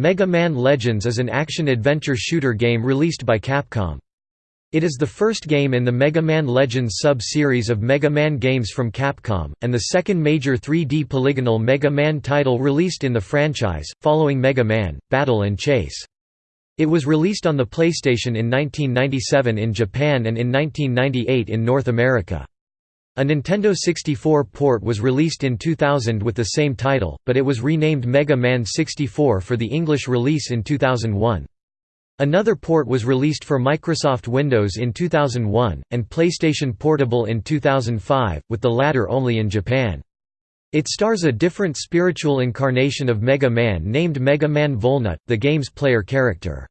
Mega Man Legends is an action-adventure shooter game released by Capcom. It is the first game in the Mega Man Legends sub-series of Mega Man games from Capcom, and the second major 3D polygonal Mega Man title released in the franchise, following Mega Man, Battle and Chase. It was released on the PlayStation in 1997 in Japan and in 1998 in North America. A Nintendo 64 port was released in 2000 with the same title, but it was renamed Mega Man 64 for the English release in 2001. Another port was released for Microsoft Windows in 2001, and PlayStation Portable in 2005, with the latter only in Japan. It stars a different spiritual incarnation of Mega Man named Mega Man Volnut, the game's player character.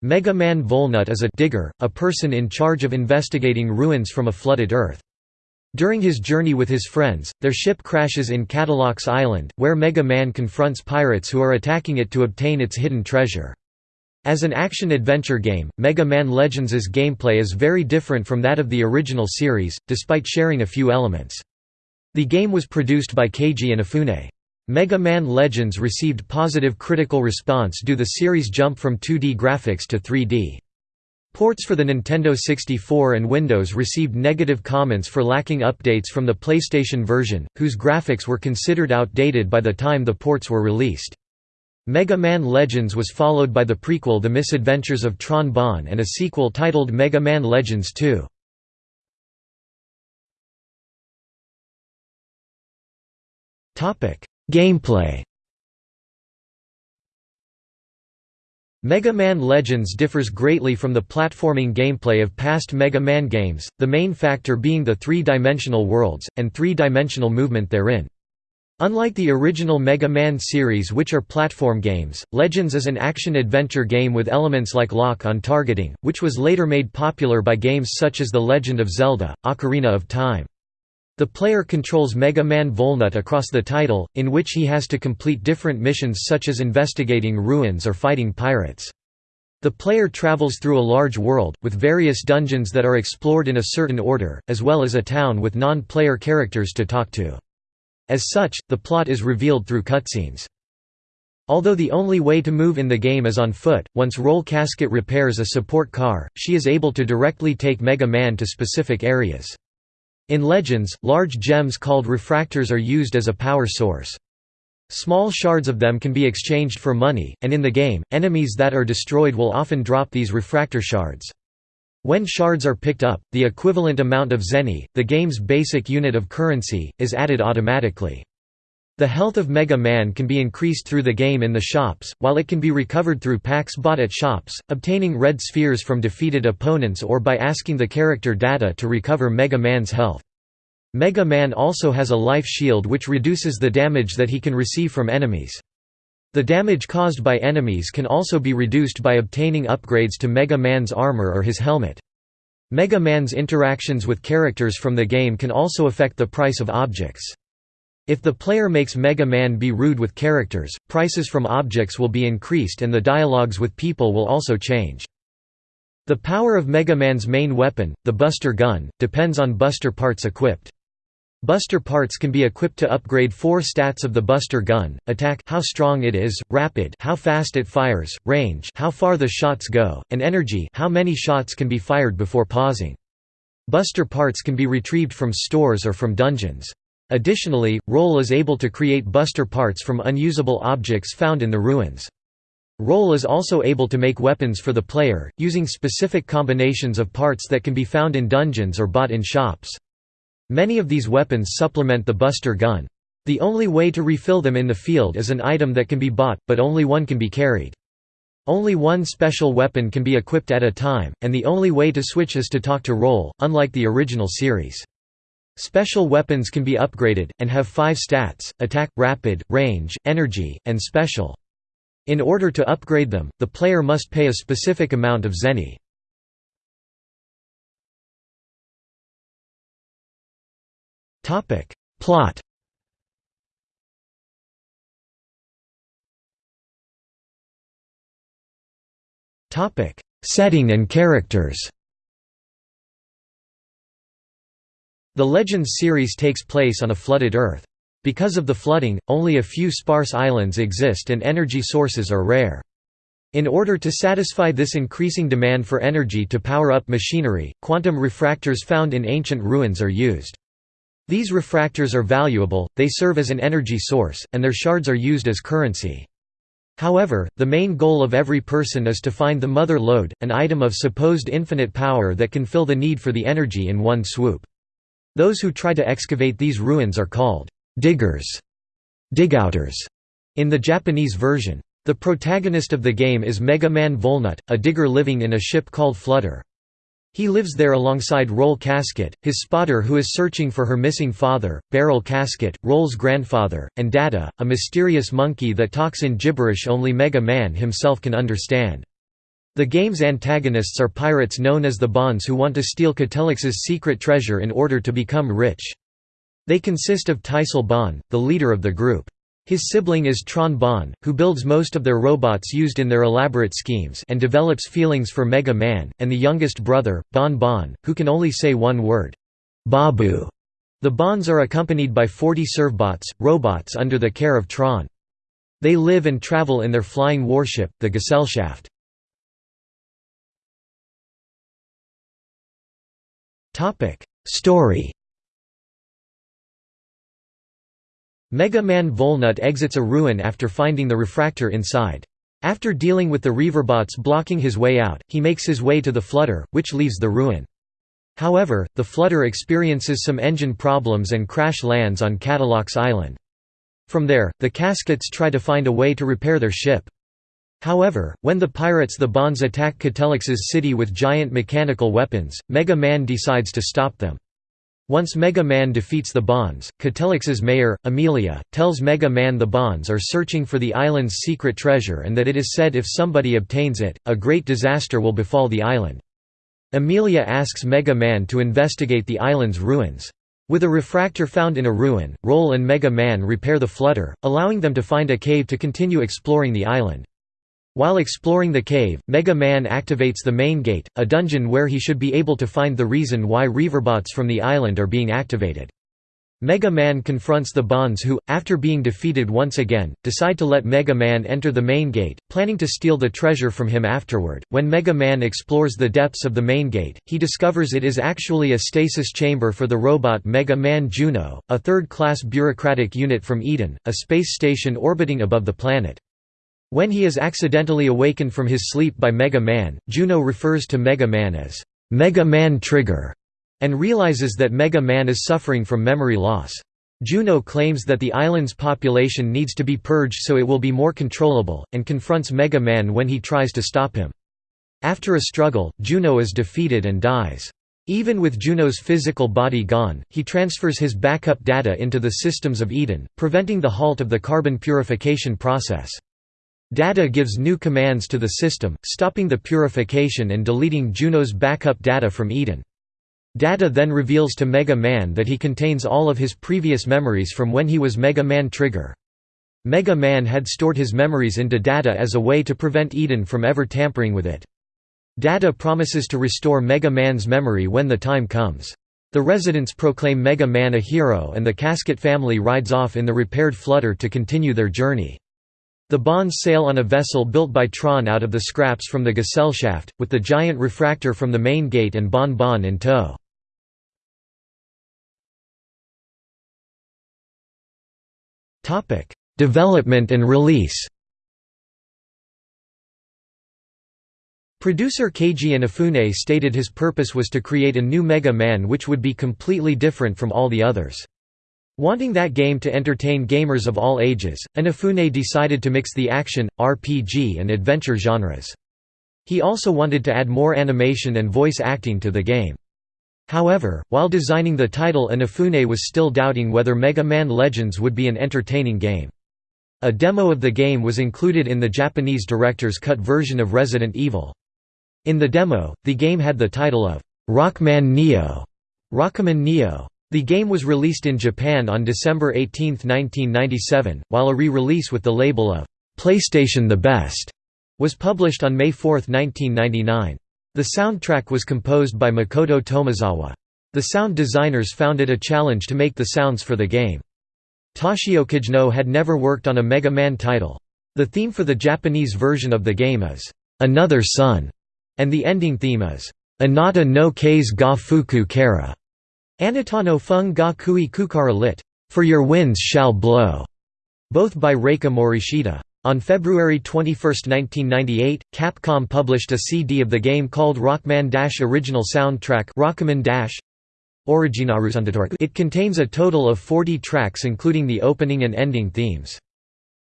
Mega Man Volnut is a digger, a person in charge of investigating ruins from a flooded Earth. During his journey with his friends, their ship crashes in Kattelox Island, where Mega Man confronts pirates who are attacking it to obtain its hidden treasure. As an action-adventure game, Mega Man Legends' gameplay is very different from that of the original series, despite sharing a few elements. The game was produced by Keiji Inafune. Mega Man Legends received positive critical response due to the series' jump from 2D graphics to 3D. Ports for the Nintendo 64 and Windows received negative comments for lacking updates from the PlayStation version, whose graphics were considered outdated by the time the ports were released. Mega Man Legends was followed by the prequel The Misadventures of Tron Bonne and a sequel titled Mega Man Legends 2. Gameplay Mega Man Legends differs greatly from the platforming gameplay of past Mega Man games, the main factor being the three-dimensional worlds, and three-dimensional movement therein. Unlike the original Mega Man series which are platform games, Legends is an action-adventure game with elements like lock-on targeting, which was later made popular by games such as The Legend of Zelda, Ocarina of Time. The player controls Mega Man Volnut across the title, in which he has to complete different missions such as investigating ruins or fighting pirates. The player travels through a large world, with various dungeons that are explored in a certain order, as well as a town with non-player characters to talk to. As such, the plot is revealed through cutscenes. Although the only way to move in the game is on foot, once Roll Casket repairs a support car, she is able to directly take Mega Man to specific areas. In Legends, large gems called refractors are used as a power source. Small shards of them can be exchanged for money, and in the game, enemies that are destroyed will often drop these refractor shards. When shards are picked up, the equivalent amount of zenny, the game's basic unit of currency, is added automatically. The health of Mega Man can be increased through the game in the shops, while it can be recovered through packs bought at shops, obtaining red spheres from defeated opponents or by asking the character data to recover Mega Man's health. Mega Man also has a life shield which reduces the damage that he can receive from enemies. The damage caused by enemies can also be reduced by obtaining upgrades to Mega Man's armor or his helmet. Mega Man's interactions with characters from the game can also affect the price of objects. If the player makes Mega Man be rude with characters, prices from objects will be increased and the dialogues with people will also change. The power of Mega Man's main weapon, the Buster Gun, depends on Buster parts equipped. Buster parts can be equipped to upgrade four stats of the Buster Gun, attack how strong it is, rapid how fast it fires, range how far the shots go, and energy how many shots can be fired before pausing. Buster parts can be retrieved from stores or from dungeons. Additionally, Roll is able to create buster parts from unusable objects found in the ruins. Roll is also able to make weapons for the player, using specific combinations of parts that can be found in dungeons or bought in shops. Many of these weapons supplement the buster gun. The only way to refill them in the field is an item that can be bought, but only one can be carried. Only one special weapon can be equipped at a time, and the only way to switch is to talk to Roll, unlike the original series. Special weapons can be upgraded, and have five stats, attack, rapid, range, energy, and special. In order to upgrade them, the player must pay a specific amount of zenny. Plot Setting and characters The Legends series takes place on a flooded Earth. Because of the flooding, only a few sparse islands exist and energy sources are rare. In order to satisfy this increasing demand for energy to power up machinery, quantum refractors found in ancient ruins are used. These refractors are valuable, they serve as an energy source, and their shards are used as currency. However, the main goal of every person is to find the mother lode, an item of supposed infinite power that can fill the need for the energy in one swoop. Those who try to excavate these ruins are called diggers, digouters, in the Japanese version. The protagonist of the game is Mega Man Volnut, a digger living in a ship called Flutter. He lives there alongside Roll Casket, his spotter who is searching for her missing father, Barrel Casket, Roll's grandfather, and Data, a mysterious monkey that talks in gibberish only Mega Man himself can understand. The game's antagonists are pirates known as the Bonnes who want to steal Kattelox's secret treasure in order to become rich. They consist of Teisel Bonne, the leader of the group. His sibling is Tron Bonne, who builds most of their robots used in their elaborate schemes and develops feelings for Mega Man, and the youngest brother, Bon Bon, who can only say one word, Babu. The Bonnes are accompanied by 40 servbots, robots under the care of Tron. They live and travel in their flying warship, the Gesellschaft. Story Mega Man Volnut exits a ruin after finding the refractor inside. After dealing with the Reaverbots blocking his way out, he makes his way to the Flutter, which leaves the ruin. However, the Flutter experiences some engine problems and crash lands on Kattelox Island. From there, the Caskets try to find a way to repair their ship. However, when the pirates the Bonnes attack Kattelox's city with giant mechanical weapons, Mega Man decides to stop them. Once Mega Man defeats the Bonnes, Kattelox's mayor, Amelia, tells Mega Man the Bonnes are searching for the island's secret treasure and that it is said if somebody obtains it, a great disaster will befall the island. Amelia asks Mega Man to investigate the island's ruins. With a refractor found in a ruin, Roll and Mega Man repair the flutter, allowing them to find a cave to continue exploring the island. While exploring the cave, Mega Man activates the main gate, a dungeon where he should be able to find the reason why Reaverbots from the island are being activated. Mega Man confronts the Bonnes who, after being defeated once again, decide to let Mega Man enter the main gate, planning to steal the treasure from him afterward. When Mega Man explores the depths of the main gate, he discovers it is actually a stasis chamber for the robot Mega Man Juno, a third-class bureaucratic unit from Eden, a space station orbiting above the planet. When he is accidentally awakened from his sleep by Mega Man, Juno refers to Mega Man as Mega Man Trigger and realizes that Mega Man is suffering from memory loss. Juno claims that the island's population needs to be purged so it will be more controllable, and confronts Mega Man when he tries to stop him. After a struggle, Juno is defeated and dies. Even with Juno's physical body gone, he transfers his backup data into the systems of Eden, preventing the halt of the carbon purification process. Data gives new commands to the system, stopping the purification and deleting Juno's backup data from Eden. Data then reveals to Mega Man that he contains all of his previous memories from when he was Mega Man Trigger. Mega Man had stored his memories into Data as a way to prevent Eden from ever tampering with it. Data promises to restore Mega Man's memory when the time comes. The residents proclaim Mega Man a hero and the Casket family rides off in the repaired Flutter to continue their journey. The Bonnes sail on a vessel built by Tron out of the scraps from the Gesellschaft, with the giant refractor from the main gate and Bon Bon in tow. Development and release Producer Keiji Inafune stated his purpose was to create a new Mega Man which would be completely different from all the others. Wanting that game to entertain gamers of all ages, Inafune decided to mix the action, RPG and adventure genres. He also wanted to add more animation and voice acting to the game. However, while designing the title Inafune was still doubting whether Mega Man Legends would be an entertaining game. A demo of the game was included in the Japanese director's cut version of Resident Evil. In the demo, the game had the title of Rockman Neo, Rockman Neo the game was released in Japan on December 18, 1997, while a re-release with the label of PlayStation The Best was published on May 4, 1999. The soundtrack was composed by Makoto Tomizawa. The sound designers found it a challenge to make the sounds for the game. Toshio Kajino had never worked on a Mega Man title. The theme for the Japanese version of the game is, "'Another Sun", and the ending theme is, "'Anata no Kaze ga fuku kara", Anata no fung ga kui kukara lit, "'For your winds shall blow", both by Reika Morishita. On February 21, 1998, Capcom published a CD of the game called Rockman Dash Original Soundtrack Rockman. It contains a total of 40 tracks including the opening and ending themes.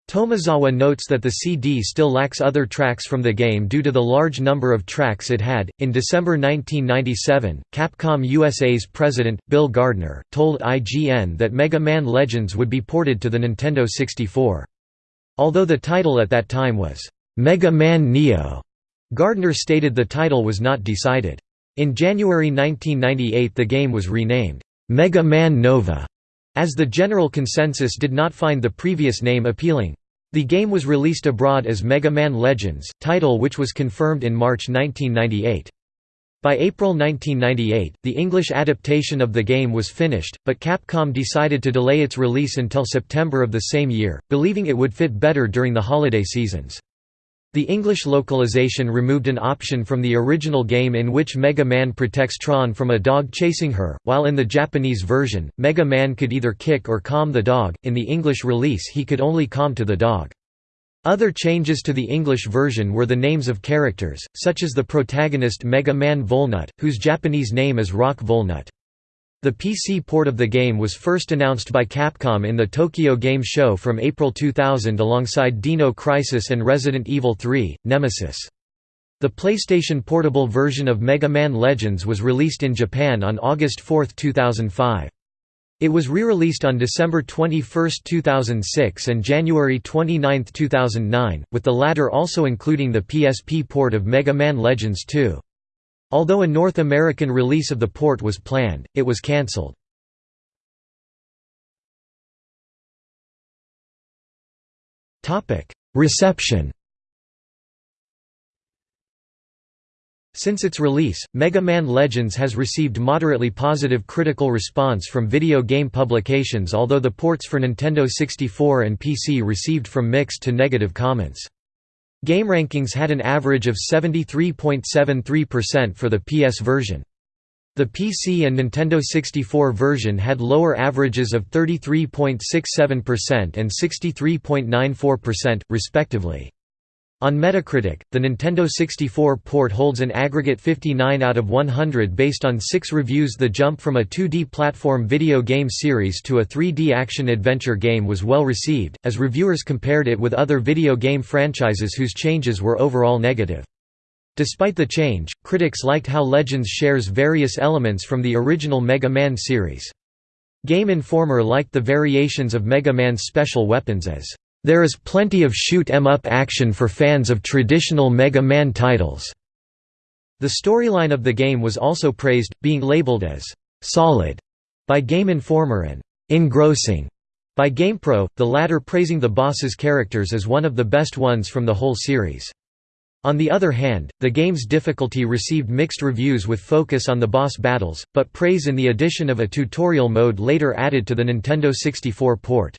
Tomizawa notes that the CD still lacks other tracks from the game due to the large number of tracks it had. In December 1997, Capcom USA's president, Bill Gardner, told IGN that Mega Man Legends would be ported to the Nintendo 64. Although the title at that time was, Mega Man Neo, Gardner stated the title was not decided. In January 1998 the game was renamed, Mega Man Nova, as the general consensus did not find the previous name appealing. The game was released abroad as Mega Man Legends, title which was confirmed in March 1998. By April 1998, the English adaptation of the game was finished, but Capcom decided to delay its release until September of the same year, believing it would fit better during the holiday seasons. The English localization removed an option from the original game in which Mega Man protects Tron from a dog chasing her, while in the Japanese version, Mega Man could either kick or calm the dog, in the English release he could only calm to the dog. Other changes to the English version were the names of characters, such as the protagonist Mega Man Volnut, whose Japanese name is Rock Volnut. The PC port of the game was first announced by Capcom in the Tokyo Game Show from April 2000 alongside Dino Crisis and Resident Evil 3, Nemesis. The PlayStation Portable version of Mega Man Legends was released in Japan on August 4, 2005. It was re-released on December 21, 2006 and January 29, 2009, with the latter also including the PSP port of Mega Man Legends 2. Although a North American release of the port was planned, it was cancelled. Reception Since its release, Mega Man Legends has received moderately positive critical response from video game publications although the ports for Nintendo 64 and PC received from mixed to negative comments. GameRankings had an average of 73.73% for the PS version. The PC and Nintendo 64 version had lower averages of 33.67% and 63.94%, respectively. On Metacritic, the Nintendo 64 port holds an aggregate 59 out of 100 based on six reviews. The jump from a 2D platform video game series to a 3D action-adventure game was well received, as reviewers compared it with other video game franchises whose changes were overall negative. Despite the change, critics liked how Legends shares various elements from the original Mega Man series. Game Informer liked the variations of Mega Man's special weapons as there is plenty of shoot-em-up action for fans of traditional Mega Man titles." The storyline of the game was also praised, being labeled as «solid» by Game Informer and «engrossing» by GamePro, the latter praising the boss's characters as one of the best ones from the whole series. On the other hand, the game's difficulty received mixed reviews with focus on the boss battles, but praise in the addition of a tutorial mode later added to the Nintendo 64 port.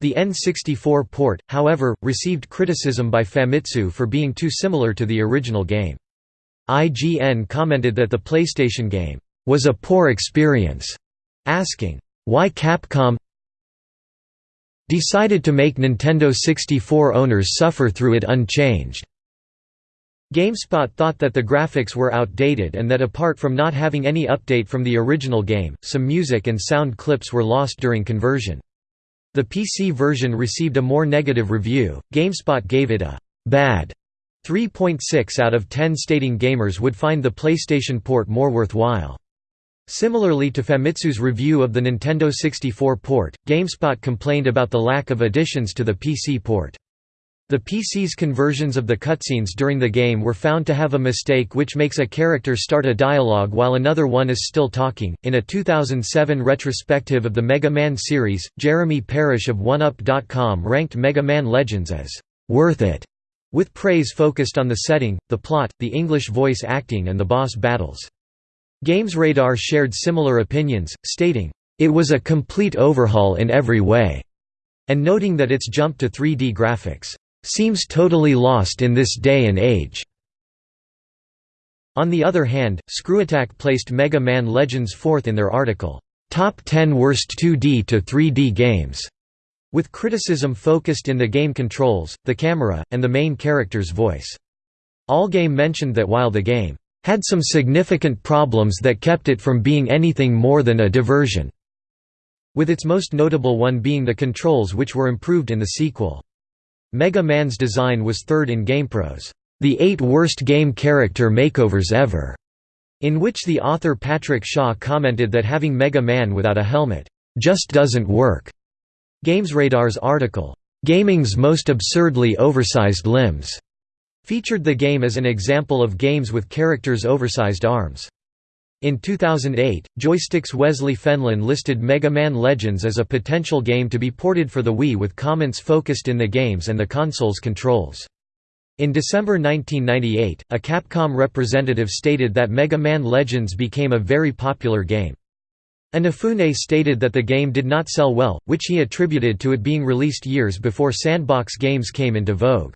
The N64 port, however, received criticism by Famitsu for being too similar to the original game. IGN commented that the PlayStation game was a poor experience, asking, why Capcom decided to make Nintendo 64 owners suffer through it unchanged. GameSpot thought that the graphics were outdated and that apart from not having any update from the original game, some music and sound clips were lost during conversion. The PC version received a more negative review. GameSpot gave it a bad 3.6 out of 10 stating gamers would find the PlayStation port more worthwhile. Similarly to Famitsu's review of the Nintendo 64 port, GameSpot complained about the lack of additions to the PC port. The PC's conversions of the cutscenes during the game were found to have a mistake which makes a character start a dialogue while another one is still talking. In a 2007 retrospective of the Mega Man series, Jeremy Parish of 1UP.com ranked Mega Man Legends as worth it, with praise focused on the setting, the plot, the English voice acting, and the boss battles. GamesRadar shared similar opinions, stating, "...it was a complete overhaul in every way," and noting that its jump to 3D graphics, "...seems totally lost in this day and age." On the other hand, ScrewAttack placed Mega Man Legends fourth in their article, "...top 10 worst 2D to 3D games." with criticism focused in the game controls, the camera, and the main character's voice. Allgame mentioned that while the game had some significant problems that kept it from being anything more than a diversion, with its most notable one being the controls which were improved in the sequel. Mega Man's design was third in GamePro's The Eight Worst Game Character Makeovers Ever, in which the author Patrick Shaw commented that having Mega Man without a helmet just doesn't work. GamesRadar's article, "'Gaming's Most Absurdly Oversized Limbs' featured the game as an example of games with characters' oversized arms. In 2008, Joystick's Wesley Fenlon listed Mega Man Legends as a potential game to be ported for the Wii with comments focused in the games and the console's controls. In December 1998, a Capcom representative stated that Mega Man Legends became a very popular game. Inafune stated that the game did not sell well, which he attributed to it being released years before sandbox games came into vogue.